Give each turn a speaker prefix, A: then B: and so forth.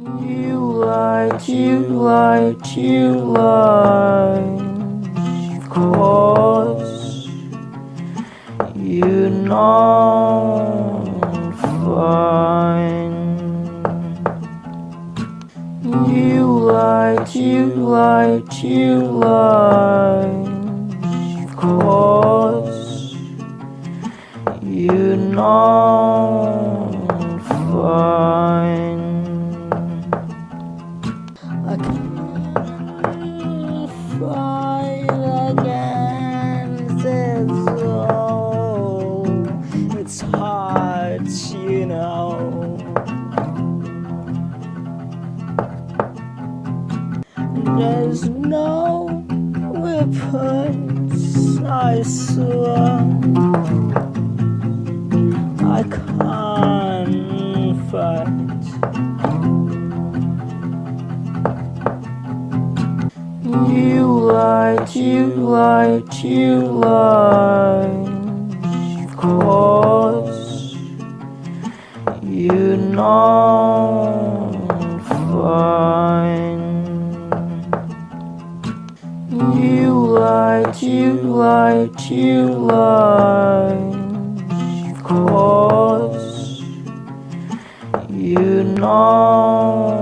A: You lied, you lied, you lied. Of course, you know fine. You lied, you lied, you lied. Of course, you know you know. There's no weapons, I swear. I can't fight. You lied, you lied, you lied. You know fine. You lied, you lied, you lied. Of course, you know